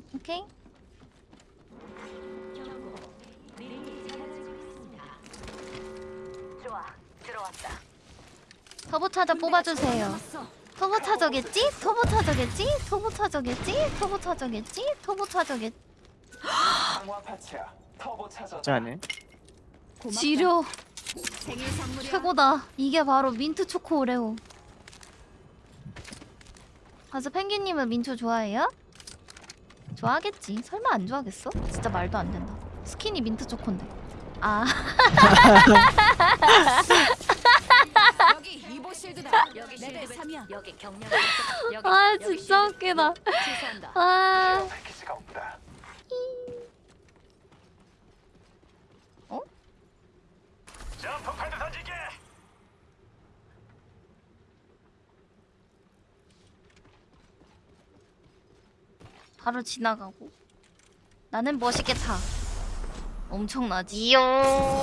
음, 오케이. 좋아, 들어왔다. 터보차저 뽑아주세요. 터보차저겠지? 터보차저겠지? 터보차저겠지? 터보차저겠지? 터보차저겠지? 짜네. 선물이야. 최고다. 이게 바로 민트 초코 오레오. 가서 펭귄님은 민초 좋아해요? 좋아하겠지. 설마 안 좋아하겠어? 진짜 말도 안 된다. 스킨이 민트 초코인데. 아, 여기 Evo shield다. 여기 레벨 3이야. 여기 경량. 여기. 아 진짜. 웃기다. 아, 패키지가 없다. 어? jump pad 던지게. 바로 지나가고. 나는 멋있겠다. 엄청나지. 이용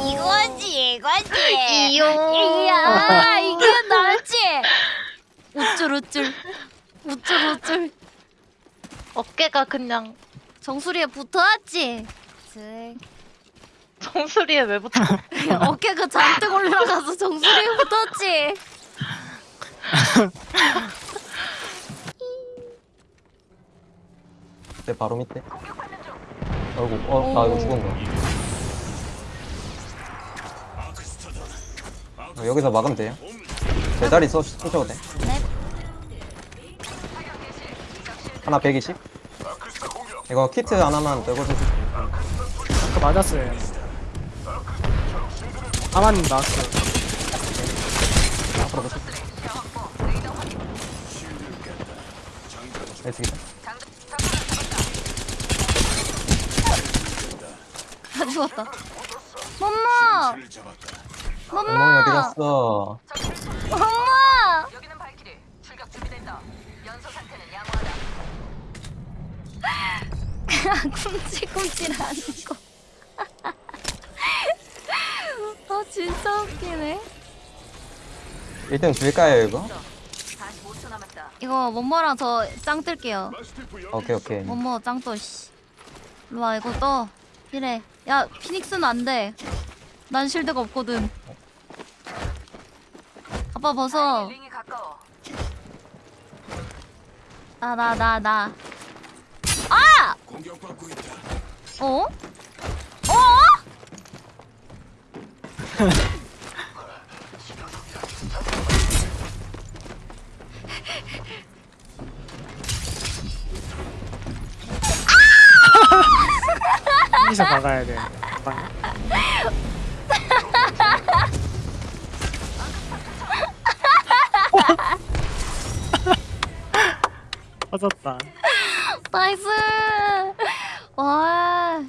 이거지, 이거지. 이용 이야, 이게 나지. 우쭐 우쭐, 우쭐 우쭐. 어깨가 그냥 정수리에 붙어왔지. 쓱. 정수리에 왜 붙어? 어깨가 잔뜩 올라가서 정수리에 붙었지. 내 바로 밑에. 아이고, 어, 나 이거 죽은 거야. 어, 여기서 막으면 돼요. 제 자리 써, 쓰셔도 돼. 네. 하나 120. 이거 키트 하나만 떨고 주세요. 아까 맞았어요. 아마님 나왔어요. 앞으로 보세요. 네, 저기다. 다 죽었다. 엄마, 엉망이 어디 갔어? 엄마. 여기는 발키리. 출격 준비된다. 연소 상태는 양호하다. kum찔kum찔하는 거. 아 진짜 웃기네. 1등 줄까요, 이거? 45초 남았다. 이거 뭐뭐랑 저 짱 뜰게요. 오케이, 오케이. 뭐뭐 짱 떠. 씨. 일로 와 이거 떠. 이래. 야 피닉스는 안 돼. 난 실드가 없거든. 아빠 벗어. 나 나 나 나. 아! 어? 어? 여기서 막아야 돼. 막- 터졌다. 나이스. 와.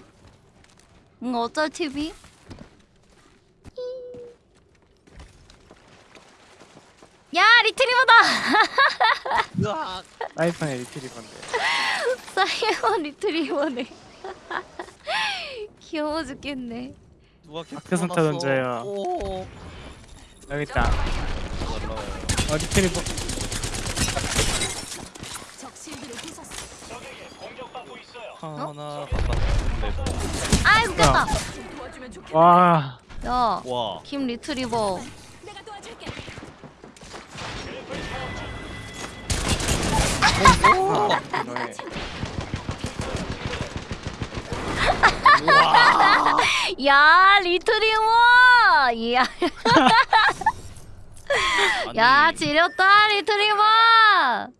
뭔가 어쩔 TV? 야 리트리버다. 라이프의 리트리버인데. 사이먼 리트리버네. 귀여워 죽겠네. 누가 다크선타 던져요. 오. 여기 있다. 어. 적 실드를 부쉈어. 하나 바깥. 아이 웃겼다. 좀 도와주면 좋겠다. 와. 야. 와. 김 리트리버. 내가 도와줄게. 너의 야 리트리버. 야. 야 지렸다 리트리버.